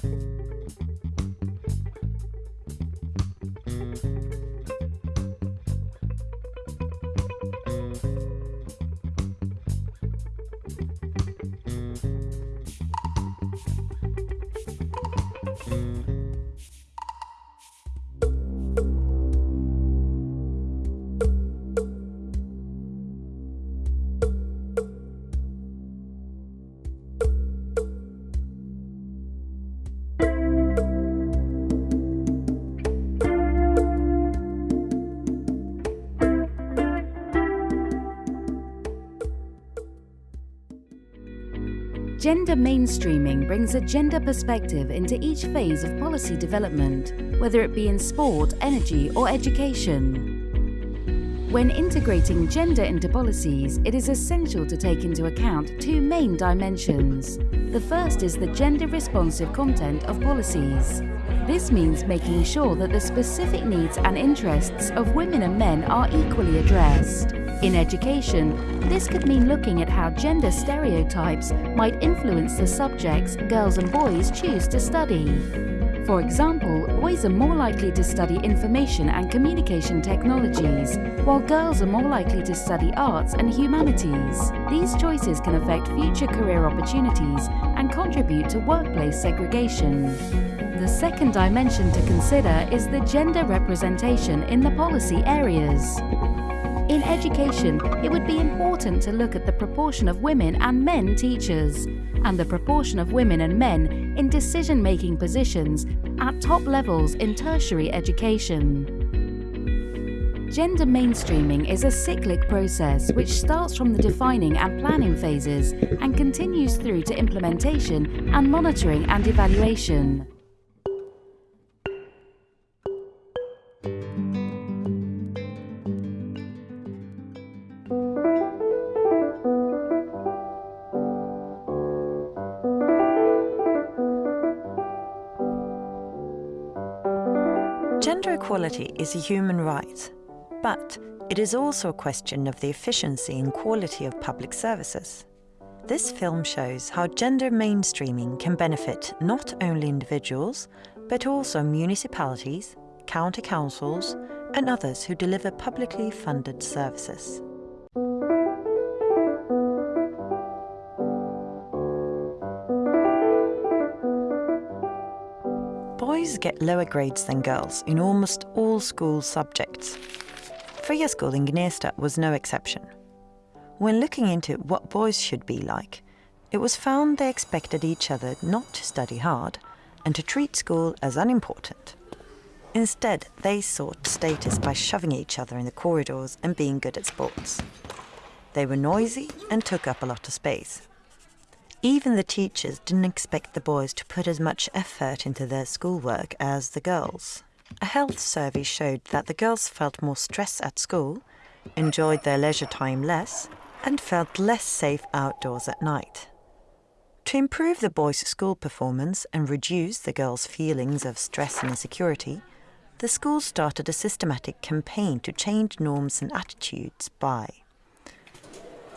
thank you Gender mainstreaming brings a gender perspective into each phase of policy development, whether it be in sport, energy or education. When integrating gender into policies, it is essential to take into account two main dimensions. The first is the gender-responsive content of policies. This means making sure that the specific needs and interests of women and men are equally addressed. In education, this could mean looking at how gender stereotypes might influence the subjects girls and boys choose to study. For example, boys are more likely to study information and communication technologies, while girls are more likely to study arts and humanities. These choices can affect future career opportunities and contribute to workplace segregation. The second dimension to consider is the gender representation in the policy areas. In education, it would be important to look at the proportion of women and men teachers, and the proportion of women and men in decision-making positions at top levels in tertiary education. Gender mainstreaming is a cyclic process which starts from the defining and planning phases and continues through to implementation and monitoring and evaluation. Gender equality is a human right, but it is also a question of the efficiency and quality of public services. This film shows how gender mainstreaming can benefit not only individuals, but also municipalities, county councils, and others who deliver publicly funded services. Boys get lower grades than girls in almost all school subjects. Fria School in Gnesta was no exception. When looking into what boys should be like, it was found they expected each other not to study hard and to treat school as unimportant. Instead, they sought status by shoving each other in the corridors and being good at sports. They were noisy and took up a lot of space. Even the teachers didn't expect the boys to put as much effort into their schoolwork as the girls. A health survey showed that the girls felt more stress at school, enjoyed their leisure time less, and felt less safe outdoors at night. To improve the boys' school performance and reduce the girls' feelings of stress and insecurity, the school started a systematic campaign to change norms and attitudes by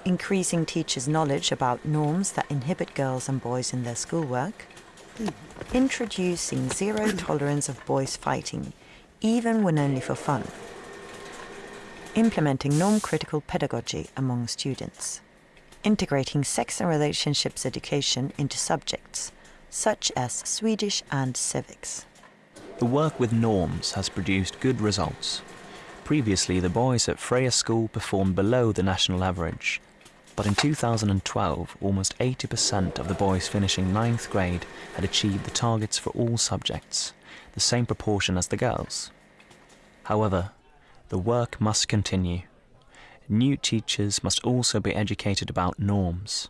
increasing teachers' knowledge about norms that inhibit girls and boys in their schoolwork, hmm. introducing zero hmm. tolerance of boys fighting, even when only for fun, implementing norm-critical pedagogy among students, integrating sex and relationships education into subjects, such as Swedish and civics. The work with norms has produced good results. Previously, the boys at Fria School performed below the national average, but in 2012, almost 80% of the boys finishing ninth grade had achieved the targets for all subjects, the same proportion as the girls. However, the work must continue. New teachers must also be educated about norms,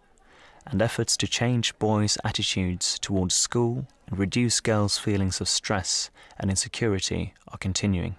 and efforts to change boys' attitudes towards school and reduce girls' feelings of stress and insecurity are continuing.